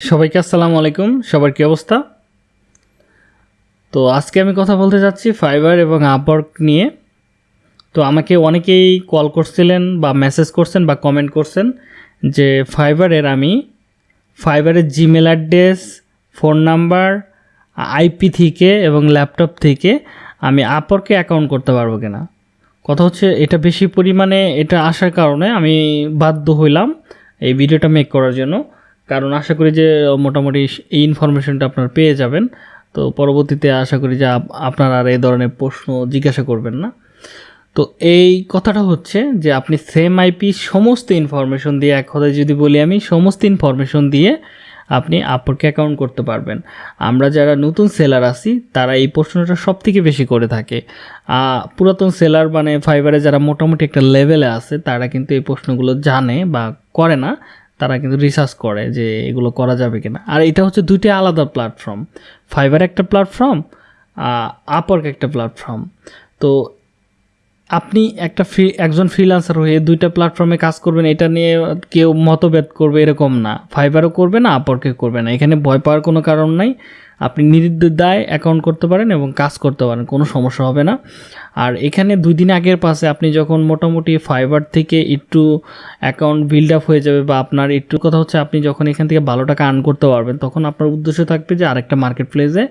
সবাইকে আসসালামু আলাইকুম। সবার কি অবস্থা? তো আজকে আমি কথা বলতে যাচ্ছি ফাইবার এবং আপওয়ার্ক নিয়ে। তো আমাকে অনেকেই কল করছিলেন বা মেসেজ করছেন বা কমেন্ট করছেন যে ফাইবারের আমি ফাইবারের Gmail address, phone number, IP থেকে এবং ল্যাপটপ থেকে আমি আপওয়ার্কে অ্যাকাউন্ট করতে পারব কিনা। কথা হচ্ছে এটা বেশি পরিমাণে এটা আসার কারণে আমি বাধ্য হইলাম এই ভিডিওটা মেক করার জন্য। কারণ আশা করি যে মোটামুটি এই ইনফরমেশনটা আপনারা পেয়ে যাবেন। তো পরবর্তীতে আশা করি যে, আপ- আপনারা আর এই ধরনের প্রশ্ন জিজ্ঞাসা করবেন না। তো এই কথাটা হচ্ছে যে, আপনি সেম আইপি সমস্ত ইনফরমেশন দিয়ে, এক কথায় যদি বলি আমি, সমস্ত ইনফরমেশন দিয়ে আপনি আপরকে অ্যাকাউন্ট করতে পারবেন। আমরা যারা নতুন সেলার আছি, তারা এই প্রশ্নটা সব থেকে বেশি করে থাকে। পুরাতন সেলার মানে ফাইবারে যারা মোটামুটি একটা লেভেলে আছে, তারা কিন্তু এই প্রশ্নগুলো জানে বা করে না। তারা কিন্তু রিসার্চ করে যে এগুলো করা যাবে কিনা। আর এটা হচ্ছে দুইটা আলাদা প্ল্যাটফর্ম ফাইবার একটা প্ল্যাটফর্ম আপওয়ার্ক একটা প্ল্যাটফর্ম তো আপনি একটা ফ্রি, একজন ফ্রিল্যান্সার হয়ে দুইটা প্ল্যাটফর্মে কাজ করবেন, এটা নিয়ে কেউ মতভেদ করবে এরকম না। ফাইবারও করবে না আপরকে করবে না। এখানে ভয় পাওয়ার কোনো কারণ নাই। আপনি নির্দ্বিধায় অ্যাকাউন্ট করতে পারেন এবং কাজ করতে পারেন, কোনো সমস্যা হবে না। আর এখানে দুই দিন আগের পাশে আপনি যখন মোটামুটি ফাইবার থেকে একটু অ্যাকাউন্ট বিল্ড আপ হয়ে যাবে বা আপনার একটু কথা হচ্ছে, আপনি যখন এখান থেকে ভালো টাকা আর্ন করতে পারবেন, তখন আপনার উদ্দেশ্য থাকবে যে আরেকটা মার্কেট প্লেসে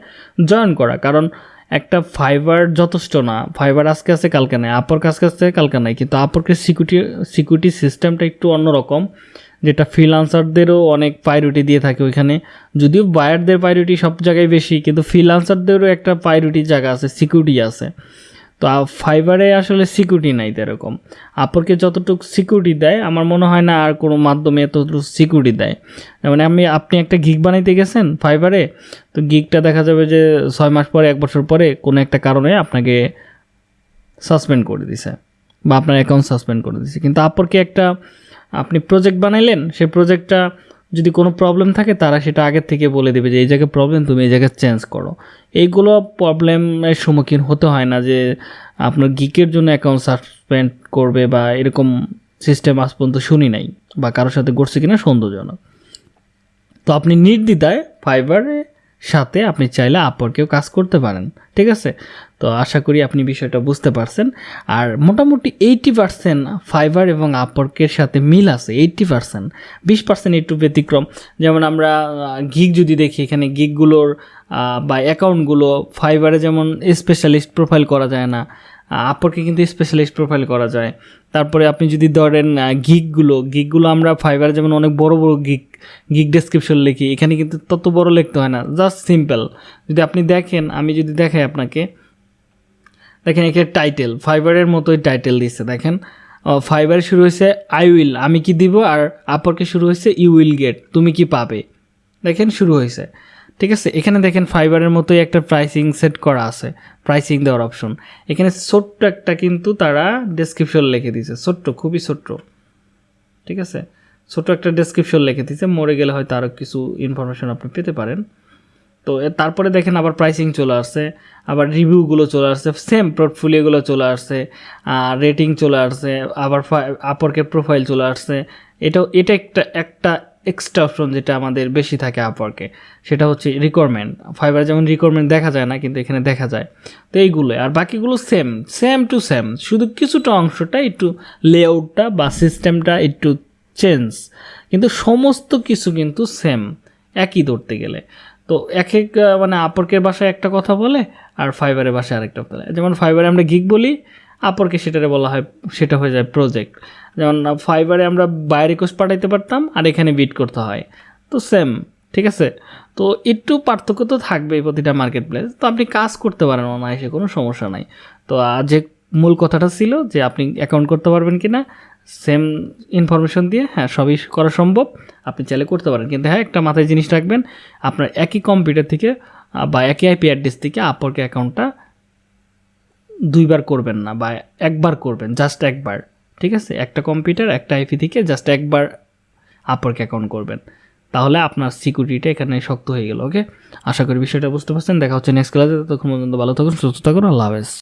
জয়েন করা। কারণ একটা ফাইবার যথেষ্ট না। ফাইবার আজকে আছে, কালকে নাই। আপর কাজকে আছে, কালকে নাই। কিন্তু আপরকে সিকিউরিটি সিকিউরিটি সিস্টেমটা একটু অন্যরকম, যেটা ফ্রিলান্সারদেরও অনেক প্রায়োরিটি দিয়ে থাকে ওইখানে। যদিও বায়ারদের প্রায়োরিটি সব জায়গায় বেশি, কিন্তু ফ্রিলান্সারদেরও একটা প্রায়োরিটি জায়গা আছে সিকিউরিটি আছে। তো ফাইবারে আসলে সিকিউরিটি নাই এরকম আপরকে যতটুকু সিকিউরিটি দেয়, আমার মনে হয় না আর কোনো মাধ্যমে এতটুকু সিকিউরিটি দেয়। যেমন আমি, আপনি একটা গিগ বানাইতে গেছেন ফাইবারে তো গিগটা দেখা যাবে যে ছয় মাস পরে, এক বছর পরে কোনো একটা কারণে আপনাকে সাসপেন্ড করে দিছে বা আপনার অ্যাকাউন্ট সাসপেন্ড করে দিছে। কিন্তু আপরকে একটা আপনি প্রজেক্ট বানাইলেন, সেই প্রজেক্টটা যদি কোনো প্রবলেম থাকে, তারা সেটা আগের থেকে বলে দেবে যে, এই জায়গায় প্রবলেম তুমি এই জায়গায় চেঞ্জ করো। এইগুলো প্রবলেমের সম্মুখীন হতে হয় না যে, আপনার গিকের জন্য অ্যাকাউন্ট সাসপেন্ড করবে বা এরকম সিস্টেম আজ পর্যন্ত শুনি নাই বা কারোর সাথে ঘটছে কিনা সন্দেহজনক। তো আপনি নির্দ্বিধায় ফাইবারের সাথে আপনি চাইলে আপওয়ার্কেও কাজ করতে পারেন, ঠিক আছে? তো আশা করি আপনি বিষয়টা বুঝতে পারছেন। আর মোটামুটি এইটি পার্সেন্ট ফাইবার এবং আপরকের সাথে মিল আছে এইটটি পার্সেন্ট বিশ পার্সেন্ট একটু ব্যতিক্রম। যেমন আমরা গিগ যদি দেখি, এখানে গিগগুলোর বা অ্যাকাউন্টগুলো ফাইবারে যেমন স্পেশালিস্ট প্রোফাইল করা যায় না আপরকে কিন্তু স্পেশালিস্ট প্রোফাইল করা যায়। তারপরে আপনি যদি ধরেন গিগগুলো গিগগুলো আমরা ফাইবার যেমন অনেক বড় বড় গিগ গিগ ডেসক্রিপশন লিখি, এখানে কিন্তু তত বড় লিখতে হয় না জাস্ট সিম্পল যদি আপনি দেখেন, আমি যদি দেখাই আপনাকে, দেখেন এখানে টাইটেল ফাইবারের মতোই টাইটেল দিচ্ছে দেখেন। ফাইবার শুরু হয়েছে আই উইল আমি কি দিব, আর আপরকে শুরু হয়েছে ইউ উইল গেট তুমি কি পাবে দেখেন শুরু হয়েছে। ঠিক আছে? এখানে দেখেন ফাইবারের মতোই একটা প্রাইসিং সেট করা আছে। প্রাইসিং দেওয়ার অপশন এখানে ছোট্ট একটা কিন্তু তারা ডেসক্রিপশন লিখে দিয়েছে। ছোট্ট, খুবই ছোট্ট। ঠিক আছে? ছোট একটা ডেসক্রিপশন লিখে দিয়েছে। মরে গেলে হয়তো আরও কিছু ইনফরমেশন আপনি পেতে পারেন। তো তারপরে দেখেন আবার প্রাইসিং চলে আসছে। আবার রিভিউগুলো চলে আসছে। সেম পোর্টফোলিওগুলো চলে আসছে। রেটিং চলে আসছে। আবার আপরকে প্রোফাইল চলে আসছে। এটাও, এটা একটা একটা এক্সট্রা অপশন যেটা আমাদের বেশি থাকে আপওয়ার্কে সেটা হচ্ছে রিকোয়ারমেন্ট ফাইবার যেমন রিকোয়ারমেন্ট দেখা যায় না, কিন্তু এখানে দেখা যায়। তো এইগুলো, আর বাকিগুলো সেম সেম টু সেম শুধু কিছুটা অংশটা একটু লেআউটটা বা সিস্টেমটা একটু চেঞ্জ কিন্তু সমস্ত কিছু কিন্তু সেম একই ধরতে গেলে। তো এক এক মানে আপরকের ভাষায় একটা কথা বলে, আর ফাইবারের ভাষায় আরেকটা বলে। যেমন ফাইবারে আমরা গিগ বলি আপরকে সেটারে বলা হয়, সেটা হয়ে যায় প্রজেক্ট যেমন ফাইবারে আমরা বাইরে কোর্স পাঠাইতে পারতাম আর এখানে বিট করতে হয়। তো সেম ঠিক আছে? তো একটু পার্থক্য তো থাকবেই প্রতিটা মার্কেট প্লেস তো আপনি কাজ করতে পারেন অনায়াসে, কোনো সমস্যা নাই। তো যে মূল কথাটা ছিল যে আপনি অ্যাকাউন্ট করতে পারবেন কি না সেম ইনফরমেশন দিয়ে হ্যাঁ সবই করা সম্ভব। আপনি চাইলে করতে পারেন। কিন্তু হ্যাঁ একটা মাথায় জিনিস রাখবেন, আপনার একই কম্পিউটার থেকে বা একই আইপি অ্যাড্রেস থেকে আপরকে অ্যাকাউন্টটা দুইবার করবেন না বা একবার করবেন জাস্ট একবার, ঠিক আছে? একটা কম্পিউটার একটা আইপি থেকে জাস্ট একবার আপরকে অ্যাকাউন্ট করবেন। তাহলে আপনার সিকিউরিটিটা এখানে শক্ত হয়ে গেল ওকে আশা করি বিষয়টা বুঝতে পারছেন। দেখা হচ্ছে নেক্সট ক্লাসে ততক্ষণ পর্যন্ত ভালো থাকুন, সুস্থ থাকুন, আল্লাহ হাফেজ।